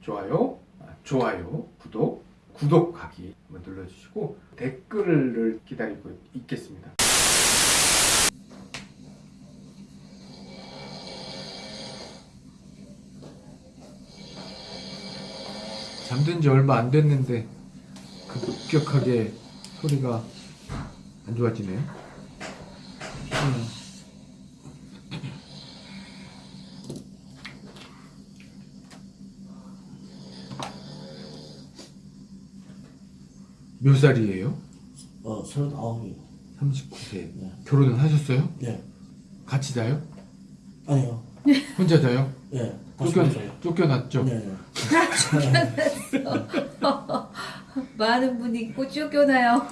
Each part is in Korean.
좋아요, 아, 좋아요, 구독, 구독하기 눌러주시고 댓글을 기다리고 있겠습니다. 잠든 지 얼마 안 됐는데 급격하게 소리가 안 좋아지네요. 음. 몇 살이에요? 어, 서른아홉이요. 39세. 네. 결혼은 하셨어요? 예. 같이 자요? 아니요. 혼자 자요? 예. 다시 쫓겨. 쫓겨났죠? 네. 네. 많은 분이 꼭 쫓겨나요.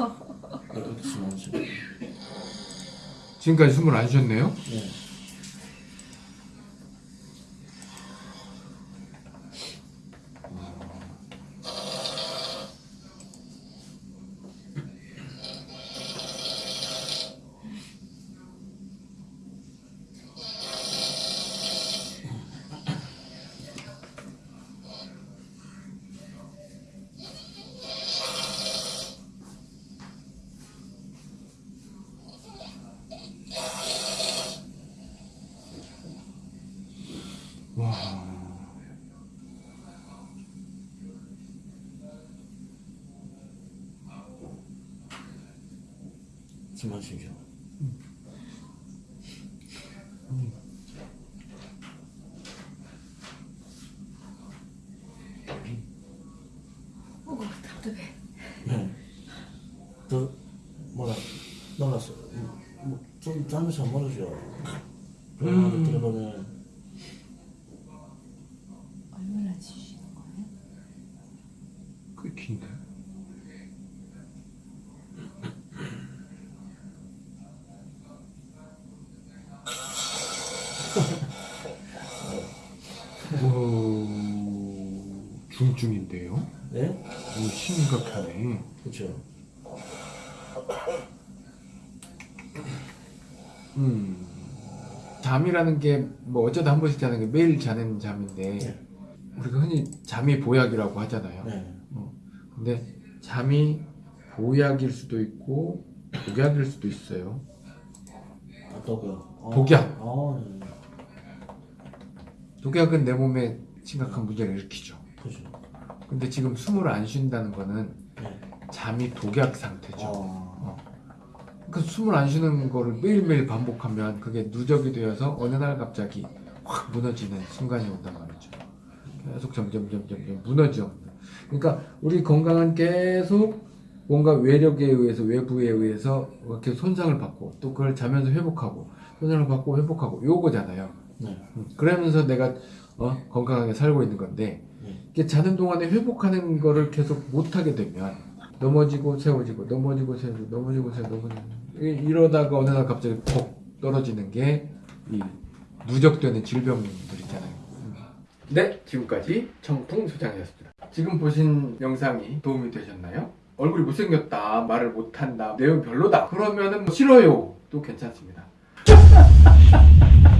지금까지 숨을 안 쉬었네요? 예. 와. 숨 마시죠. 어, 답답해. 네. 저, 뭐라, 놀랐어. 뭐, 좀 잠이 잘 모르죠. 그러면 어떻게 보면, 얼마나 주시는 거예요? 꽤 긴데? 오, 중증인데요? 예? 오, 심각하네. 그쵸. 음. 잠이라는 게 뭐 어쩌다 한 번씩 자는 게 매일 자는 잠인데 네. 우리가 흔히 잠이 보약이라고 하잖아요. 네. 근데 잠이 보약일 수도 있고 독약일 수도 있어요. 어떠고요? 어, 독약. 어, 네. 독약은 내 몸에 심각한 문제를 일으키죠. 그죠. 근데 지금 숨을 안 쉰다는 거는 네. 잠이 독약 상태죠. 어, 그러니까 숨을 안 쉬는 거를 매일매일 반복하면 그게 누적이 되어서 어느 날 갑자기 확 무너지는 순간이 온단 말이죠. 계속 점점 점점 점 무너져. 그러니까 우리 건강은 계속 뭔가 외력에 의해서 외부에 의해서 이렇게 손상을 받고 또 그걸 자면서 회복하고 손상을 받고 회복하고 요거잖아요. 네. 음, 그러면서 내가 어, 건강하게 살고 있는 건데 네. 이게 자는 동안에 회복하는 거를 계속 못하게 되면 넘어지고 세워지고 넘어지고 세워지고 넘어지고 세워지고 넘어지고 이- 이러다가 어느 날 갑자기 폭 떨어지는 게 이 누적되는 질병들 있잖아요. 음. 네, 지금까지 청풍 소장이었습니다. 지금 보신 영상이 도움이 되셨나요? 얼굴이 못생겼다, 말을 못한다, 내용 별로다. 그러면은 뭐 싫어요. 또 괜찮습니다.